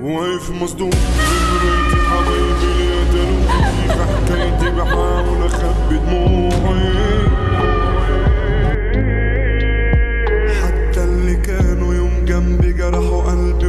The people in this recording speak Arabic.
واقف مصدوم نمرتي حبيبي اللي قتلوني في حكايتي بحاول اخبي دموعي حتى اللي كانوا يوم جنبي جرحوا قلبي.